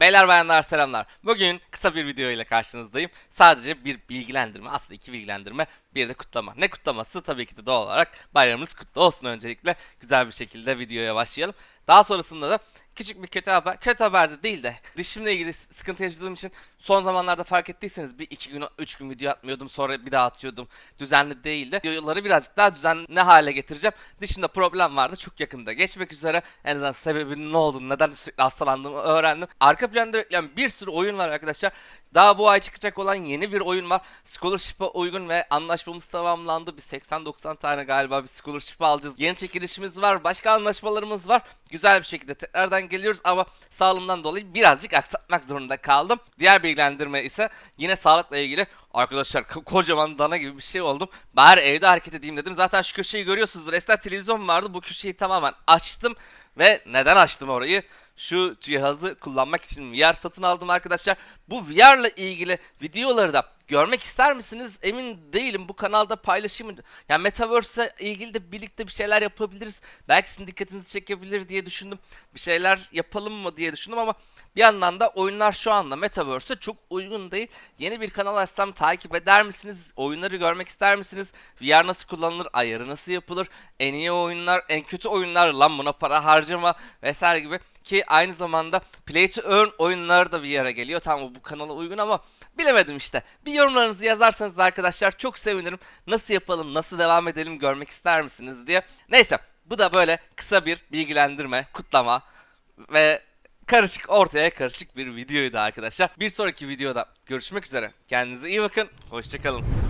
Beyler bayanlar selamlar. Bugün kısa bir video ile karşınızdayım. Sadece bir bilgilendirme, aslında iki bilgilendirme, bir de kutlama. Ne kutlaması? Tabii ki de doğal olarak bayramımız kutlu olsun öncelikle. Güzel bir şekilde videoya başlayalım. Daha sonrasında da küçük bir kötü haber, kötü haber de değil de dişimle ilgili sıkıntı yaşadığım için son zamanlarda fark ettiyseniz bir iki gün, üç gün video atmıyordum sonra bir daha atıyordum. Düzenli değildi. Videoları birazcık daha düzenli hale getireceğim. Dişimde problem vardı çok yakında geçmek üzere. En azından sebebinin ne olduğunu, neden sürekli hastalandığımı öğrendim. Arka planda bekleyen bir sürü oyun var arkadaşlar. Daha bu ay çıkacak olan yeni bir oyun var. Scholarship'a uygun ve anlaşmamız tamamlandı. Bir 80-90 tane galiba bir scholarship alacağız. Yeni çekilişimiz var. Başka anlaşmalarımız var. Güzel bir şekilde tekrardan geliyoruz ama sağlığımdan dolayı birazcık aksatmak zorunda kaldım. Diğer bilgilendirme ise yine sağlıkla ilgili. Arkadaşlar ko- kocaman dana gibi bir şey oldum. Bari evde hareket edeyim dedim. Zaten şu köşeyi görüyorsunuzdur. Eskiden televizyon vardı. Bu köşeyi tamamen açtım. Ve neden açtım orayı? Şu cihazı kullanmak için VR satın aldım arkadaşlar. Bu VR'la ilgili videoları da görmek ister misiniz? Emin değilim. Bu kanalda paylaşayım? Yani Metaverse'e ilgili de birlikte bir şeyler yapabiliriz. Belki sizin dikkatinizi çekebilir diye düşündüm. Bir şeyler yapalım mı diye düşündüm ama bir yandan da oyunlar şu anda Metaverse'e çok uygun değil. Yeni bir kanal açsam takip eder misiniz? Oyunları görmek ister misiniz? VR nasıl kullanılır? Ayarı nasıl yapılır? En iyi oyunlar, en kötü oyunlar lan buna para harcama vesaire gibi ki aynı zamanda Play to Earn oyunları da VR'a geliyor. Tamam bu kanala uygun ama bilemedim işte. Bir yorumlarınızı yazarsanız arkadaşlar çok sevinirim. Nasıl yapalım, nasıl devam edelim görmek ister misiniz diye. Neyse bu da böyle kısa bir bilgilendirme, kutlama ve karışık ortaya karışık bir videoydu arkadaşlar. Bir sonraki videoda görüşmek üzere. Kendinize iyi bakın. Hoşçakalın.